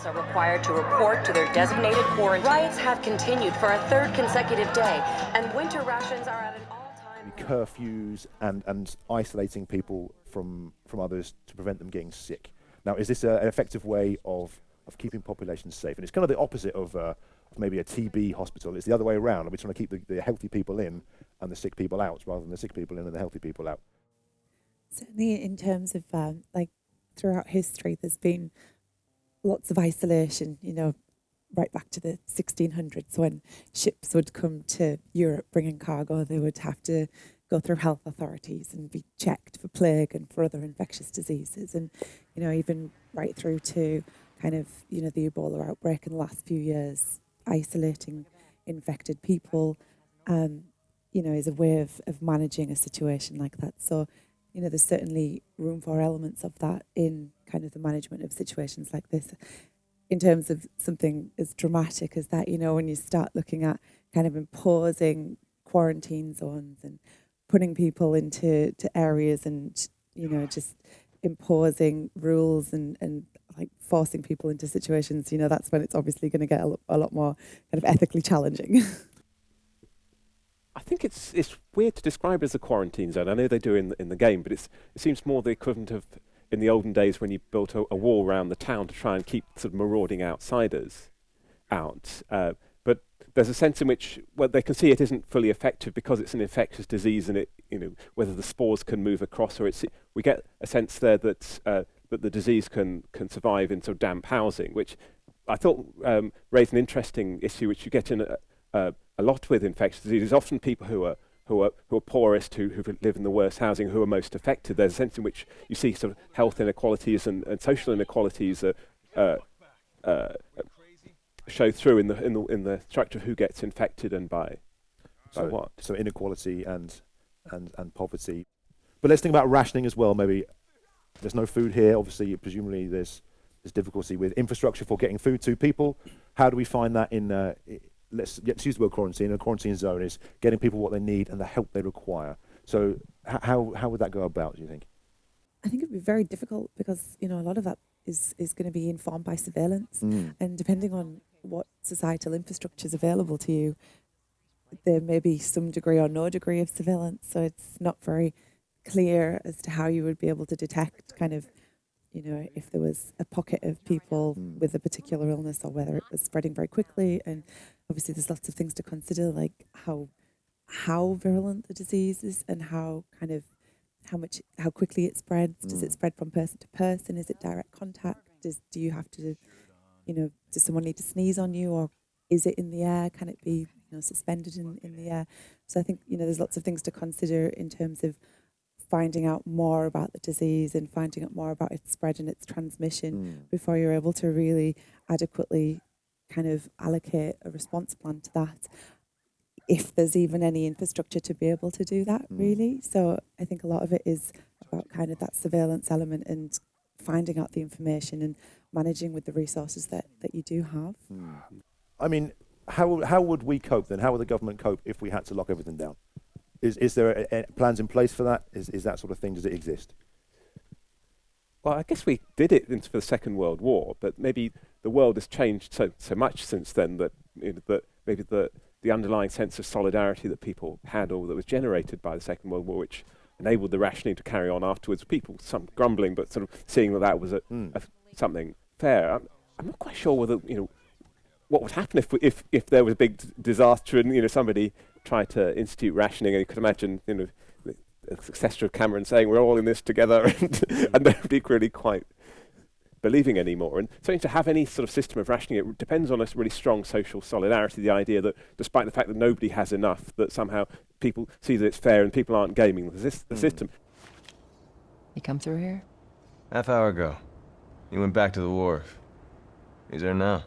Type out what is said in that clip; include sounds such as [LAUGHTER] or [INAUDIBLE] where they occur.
Residents are required to report to their designated quarantine. Riots have continued for a third consecutive day, and winter rations are at an all-time... Curfews and, and isolating people from, from others to prevent them getting sick. Now, is this a, an effective way of, of keeping populations safe? And it's kind of the opposite of, uh, of maybe a TB hospital. It's the other way around. We're we trying to keep the, the healthy people in and the sick people out, rather than the sick people in and the healthy people out? Certainly, in terms of um, like throughout history, there's been lots of isolation. You know, right back to the 1600s when ships would come to Europe bringing cargo, they would have to go through health authorities and be checked for plague and for other infectious diseases. And, you know, even right through to kind of, you know, the Ebola outbreak in the last few years, isolating infected people, um, you know, is a way of, of managing a situation like that. So, you know, there's certainly room for elements of that in kind of the management of situations like this. In terms of something as dramatic as that, you know, when you start looking at kind of imposing quarantine zones and putting people into to areas and, you know, just imposing rules and, and like forcing people into situations, you know, that's when it's obviously going to get a, lo a lot more kind of ethically challenging. [LAUGHS] I think it's it's weird to describe as a quarantine zone. I know they do in the, in the game, but it's it seems more the equivalent of in the olden days when you built a, a wall around the town to try and keep sort of marauding outsiders out. Uh, but there's a sense in which well, they can see it isn't fully effective because it's an infectious disease and it you know whether the spores can move across or it's we get a sense there that uh, that the disease can can survive in sort of damp housing, which I thought um, raised an interesting issue, which you get in a, a, a lot with infectious diseases. Often people who are who are who are poorest, who who live in the worst housing, who are most affected. There's a sense in which you see sort of health inequalities and, and social inequalities uh, uh, uh, show through in the in the in the structure of who gets infected and by so, by what. So inequality and and and poverty. But let's think about rationing as well. Maybe there's no food here. Obviously, presumably there's there's difficulty with infrastructure for getting food to people. How do we find that in uh, let's, let's use the word quarantine. A quarantine zone is getting people what they need and the help they require. So how, how would that go about, do you think? I think it'd be very difficult because, you know, a lot of that is, is going to be informed by surveillance. Mm. And depending on what societal infrastructure is available to you, there may be some degree or no degree of surveillance. So it's not very clear as to how you would be able to detect kind of you know, if there was a pocket of people mm. with a particular illness or whether it was spreading very quickly. And obviously there's lots of things to consider, like how how virulent the disease is and how kind of how much how quickly it spreads. Does it Mm. spread from person to person? Is it direct contact? Does do you have to, you know, does someone need to sneeze on you or is it in the air? Can it be, you know, suspended in, in the air? So I think, you know, there's lots of things to consider in terms of finding out more about the disease and finding out more about its spread and its transmission Mm. before you're able to really adequately kind of allocate a response plan to that if there's even any infrastructure to be able to do that Mm. really so i think a lot of it is about kind of that surveillance element and finding out the information and managing with the resources that that you do have Mm. I mean, how, how would we cope then? How would the government cope if we had to lock everything down? Is, is there a, a plans in place for that? Is, is that sort of thing, does it exist? Well, I guess we did it into the Second World War, but maybe the world has changed so so much since then that you know, that maybe the the underlying sense of solidarity that people had or that was generated by the Second World War, which enabled the rationing to carry on afterwards. People some grumbling, but sort of seeing that that was a, Mm. a something fair. I'm, I'm not quite sure whether you know what would happen if if if there was a big d- disaster and you know somebody tried to institute rationing, and you could imagine you know the, the successor of Cameron saying we're all in this together, [LAUGHS] and, and nobody really quite believing anymore. And so to have any sort of system of rationing, it depends on a really strong social solidarity. The idea that despite the fact that nobody has enough, that somehow people see that it's fair and people aren't gaming the, sys- the Mm. system. You come through here? Half hour ago. He went back to the wharf. He's there now.